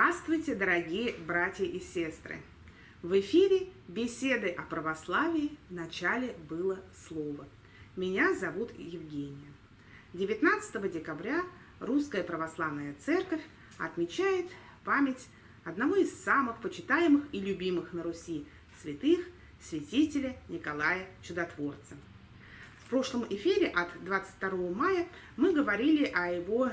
Здравствуйте, дорогие братья и сестры! В эфире беседы о православии в начале было слово. Меня зовут Евгения. 19 декабря Русская Православная Церковь отмечает память одного из самых почитаемых и любимых на Руси святых, святителя Николая Чудотворца. В прошлом эфире от 22 мая мы говорили о его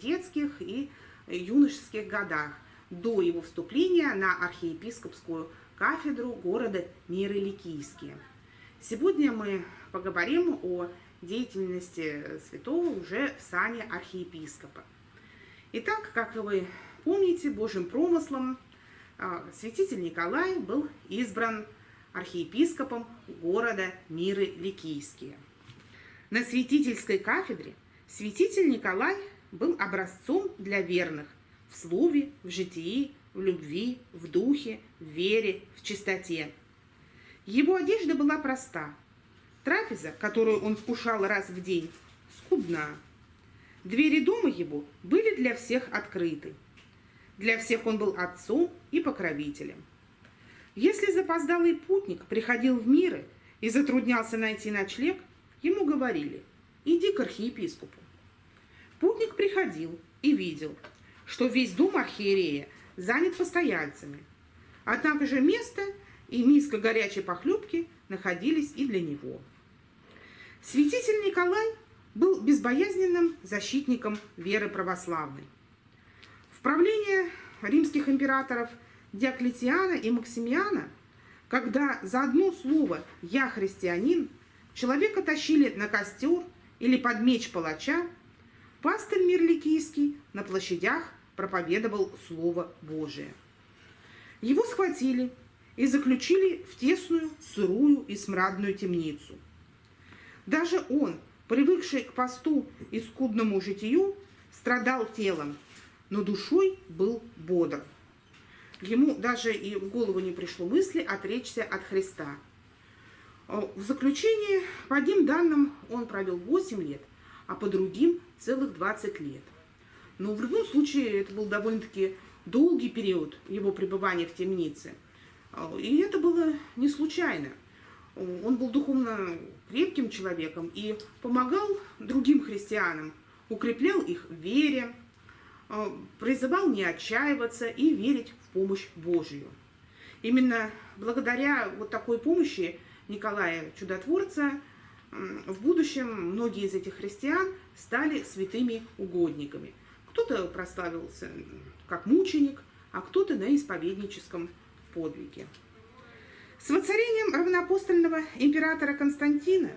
детских и юношеских годах до его вступления на архиепископскую кафедру города Миры-Ликийские. Сегодня мы поговорим о деятельности святого уже в сане архиепископа. Итак, как вы помните, Божьим промыслом а, святитель Николай был избран архиепископом города Миры-Ликийские. На святительской кафедре святитель Николай был образцом для верных в слове, в житии, в любви, в духе, в вере, в чистоте. Его одежда была проста. Трапеза, которую он вкушал раз в день, скудна. Двери дома его были для всех открыты. Для всех он был отцом и покровителем. Если запоздалый путник приходил в миры и затруднялся найти ночлег, ему говорили «иди к архиепископу». Путник приходил и видел, что весь дом архиерея занят постояльцами. Однако же место и миска горячей похлебки находились и для него. Святитель Николай был безбоязненным защитником веры православной. В правление римских императоров Диоклетиана и Максимиана, когда за одно слово «я христианин» человека тащили на костер или под меч палача, Пастырь Мирликийский на площадях проповедовал Слово Божие. Его схватили и заключили в тесную, сырую и смрадную темницу. Даже он, привыкший к посту и скудному житию, страдал телом, но душой был бодр. Ему даже и в голову не пришло мысли отречься от Христа. В заключении, по одним данным, он провел 8 лет, а по другим целых 20 лет. Но в любом случае это был довольно-таки долгий период его пребывания в темнице. И это было не случайно. Он был духовно крепким человеком и помогал другим христианам, укреплял их в вере, призывал не отчаиваться и верить в помощь Божью. Именно благодаря вот такой помощи Николая Чудотворца в будущем многие из этих христиан стали святыми угодниками. Кто-то прославился как мученик, а кто-то на исповедническом подвиге. С воцарением равноапостольного императора Константина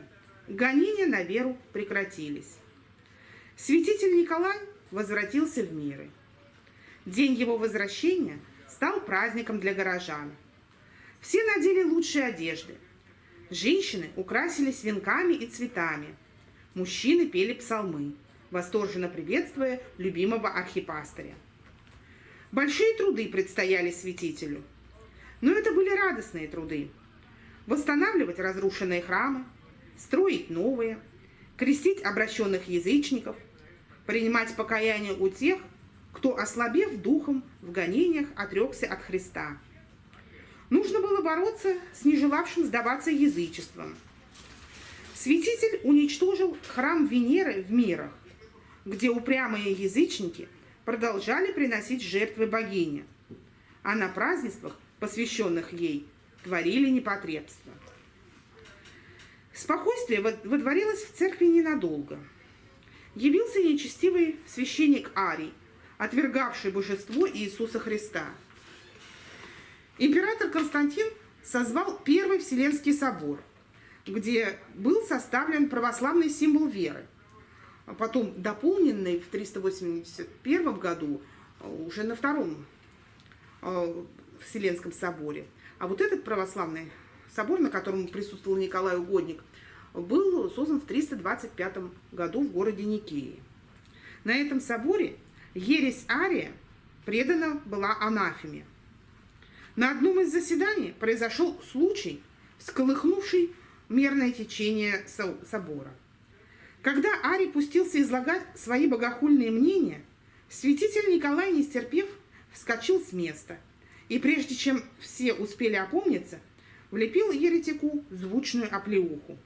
гонения на веру прекратились. Святитель Николай возвратился в миры. День его возвращения стал праздником для горожан. Все надели лучшие одежды, Женщины украсились венками и цветами. Мужчины пели псалмы, восторженно приветствуя любимого архипастыря. Большие труды предстояли святителю. Но это были радостные труды. Восстанавливать разрушенные храмы, строить новые, крестить обращенных язычников, принимать покаяние у тех, кто, ослабев духом, в гонениях отрекся от Христа – Нужно было бороться с нежелавшим сдаваться язычеством. Святитель уничтожил храм Венеры в мирах, где упрямые язычники продолжали приносить жертвы богине, а на празднествах, посвященных ей, творили непотребство. Спокойствие водворилось в церкви ненадолго. Явился нечестивый священник Арий, отвергавший божество Иисуса Христа – Император Константин созвал Первый Вселенский собор, где был составлен православный символ веры, а потом дополненный в 381 году уже на Втором э, Вселенском соборе. А вот этот православный собор, на котором присутствовал Николай Угодник, был создан в 325 году в городе Никеи. На этом соборе ересь Ария предана была анафеме – на одном из заседаний произошел случай, всколыхнувший мерное течение собора. Когда Арий пустился излагать свои богохульные мнения, святитель Николай, не стерпев, вскочил с места и, прежде чем все успели опомниться, влепил еретику звучную оплеуху.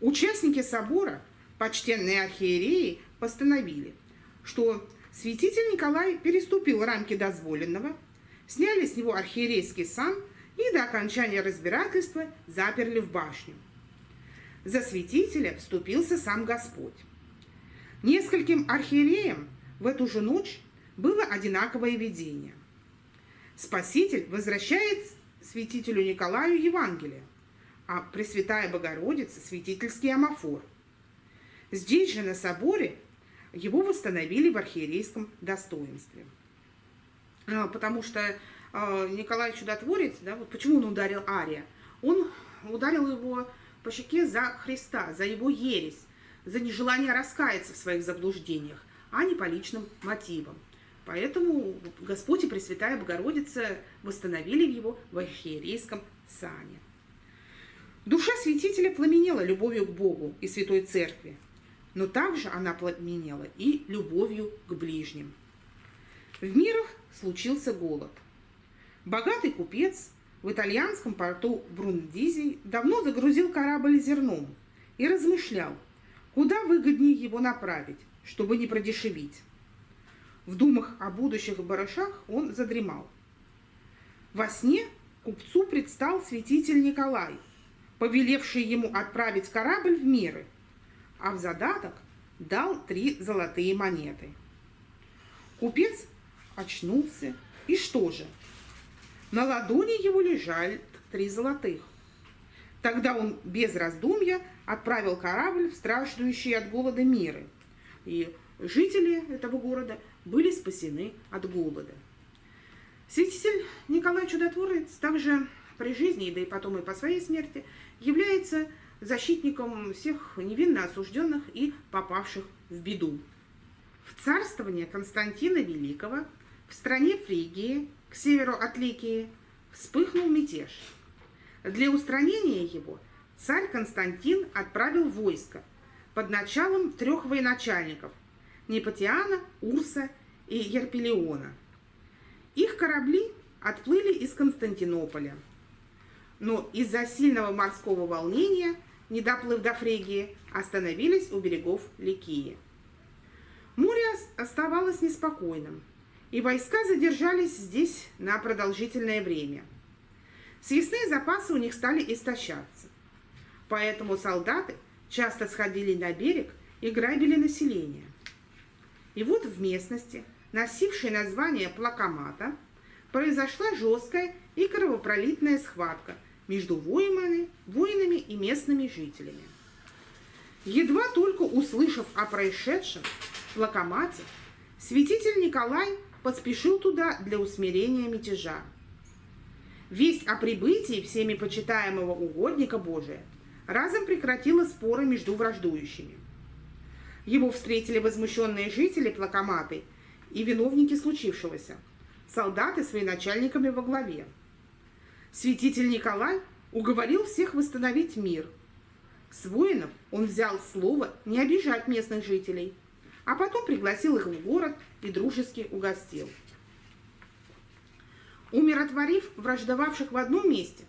Участники собора, почтенные архиереи, постановили, что святитель Николай переступил рамки дозволенного, сняли с него архиерейский сан и до окончания разбирательства заперли в башню. За святителя вступился сам Господь. Нескольким архиереям в эту же ночь было одинаковое видение. Спаситель возвращает святителю Николаю Евангелие, а Пресвятая Богородица – святительский амофор. Здесь же, на соборе, его восстановили в архиерейском достоинстве. А, потому что а, Николай Чудотворец, да, вот почему он ударил Ария? Он ударил его по щеке за Христа, за его ересь, за нежелание раскаяться в своих заблуждениях, а не по личным мотивам. Поэтому Господь и Пресвятая Богородица восстановили его в архиерейском сане. Душа святителя пламенела любовью к Богу и Святой Церкви, но также она пламенела и любовью к ближним. В мирах случился голод. Богатый купец в итальянском порту Брундизи давно загрузил корабль зерном и размышлял, куда выгоднее его направить, чтобы не продешевить. В думах о будущих барышах он задремал. Во сне купцу предстал святитель Николай, повелевший ему отправить корабль в миры, а в задаток дал три золотые монеты. Купец очнулся, и что же? На ладони его лежали три золотых. Тогда он без раздумья отправил корабль в страждущие от голода миры. И жители этого города были спасены от голода. Святитель Николай Чудотворец также при жизни, да и потом и по своей смерти, является защитником всех невинно осужденных и попавших в беду. В царствование Константина Великого в стране Фригии, к северу от Ликии, вспыхнул мятеж. Для устранения его царь Константин отправил войско под началом трех военачальников – Непатиана, Урса и Ерпелиона. Их корабли отплыли из Константинополя. Но из-за сильного морского волнения, не доплыв до Фрегии, остановились у берегов Ликии. Море оставалось неспокойным, и войска задержались здесь на продолжительное время. Съестные запасы у них стали истощаться. Поэтому солдаты часто сходили на берег и грабили население. И вот в местности, носившей название Плакомата, произошла жесткая и кровопролитная схватка между воинами, воинами и местными жителями. Едва только услышав о происшедшем в Лакомате, святитель Николай поспешил туда для усмирения мятежа. Весть о прибытии всеми почитаемого угодника Божия разом прекратила споры между враждующими. Его встретили возмущенные жители Плакоматы и виновники случившегося, солдаты с военачальниками во главе. Святитель Николай уговорил всех восстановить мир. С воинов он взял слово не обижать местных жителей, а потом пригласил их в город и дружески угостил. Умиротворив враждовавших в одном месте,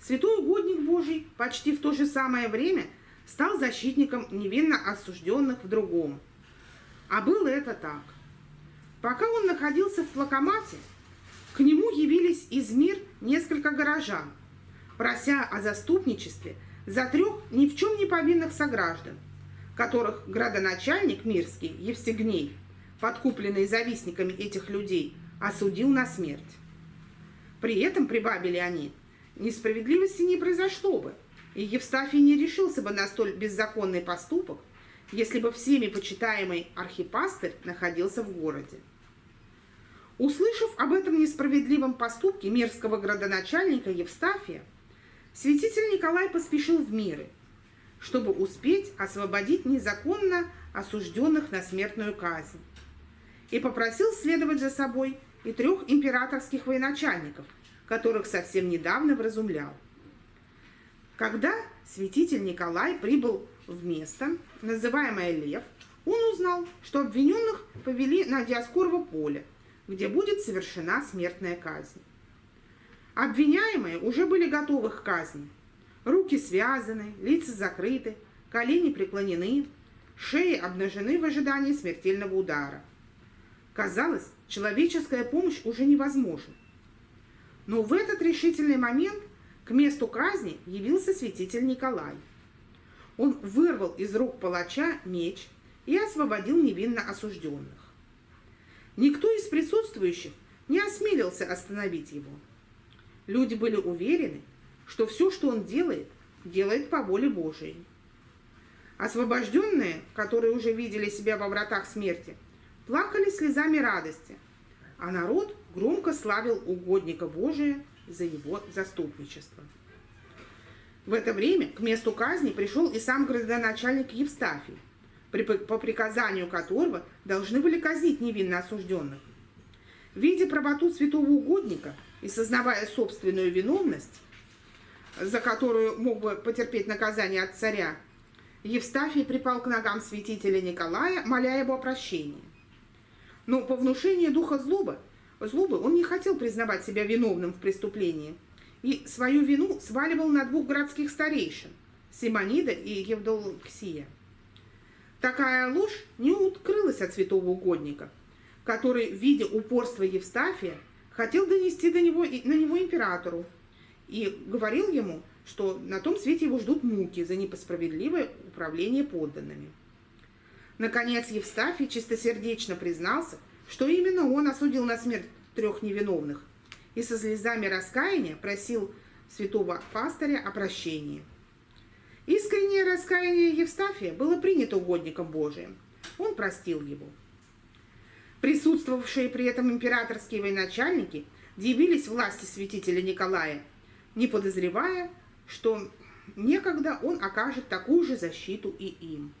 святой угодник Божий почти в то же самое время – стал защитником невинно осужденных в другом. А было это так. Пока он находился в плакомате, к нему явились из мир несколько горожан, прося о заступничестве за трех ни в чем не повинных сограждан, которых градоначальник Мирский Евстигней, подкупленный завистниками этих людей, осудил на смерть. При этом, прибавили они, несправедливости не произошло бы, и Евстафий не решился бы на столь беззаконный поступок, если бы всеми почитаемый архипастырь находился в городе. Услышав об этом несправедливом поступке мерзкого градоначальника Евстафия, святитель Николай поспешил в миры, чтобы успеть освободить незаконно осужденных на смертную казнь, и попросил следовать за собой и трех императорских военачальников, которых совсем недавно вразумлял. Когда святитель Николай прибыл в место, называемое Лев, он узнал, что обвиненных повели на Диаскорово поле, где будет совершена смертная казнь. Обвиняемые уже были готовы к казни. Руки связаны, лица закрыты, колени преклонены, шеи обнажены в ожидании смертельного удара. Казалось, человеческая помощь уже невозможна. Но в этот решительный момент к месту казни явился святитель Николай. Он вырвал из рук палача меч и освободил невинно осужденных. Никто из присутствующих не осмелился остановить его. Люди были уверены, что все, что он делает, делает по воле Божией. Освобожденные, которые уже видели себя во вратах смерти, плакали слезами радости, а народ громко славил угодника Божия за его заступничество. В это время к месту казни пришел и сам градоначальник Евстафий, по приказанию которого должны были казнить невинно осужденных. Видя правоту святого угодника и сознавая собственную виновность, за которую мог бы потерпеть наказание от царя, Евстафий припал к ногам святителя Николая, моля его о прощении. Но по внушению духа злобы, злобы он не хотел признавать себя виновным в преступлении и свою вину сваливал на двух городских старейшин – Симонида и Евдоксия. Такая ложь не укрылась от святого угодника, который, видя упорство Евстафия, хотел донести до него, на него императору и говорил ему, что на том свете его ждут муки за непосправедливое управление подданными. Наконец Евстафий чистосердечно признался, что именно он осудил на смерть трех невиновных и со слезами раскаяния просил святого пастыря о прощении. Искреннее раскаяние Евстафия было принято угодником Божиим. Он простил его. Присутствовавшие при этом императорские военачальники дивились власти святителя Николая, не подозревая, что некогда он окажет такую же защиту и им.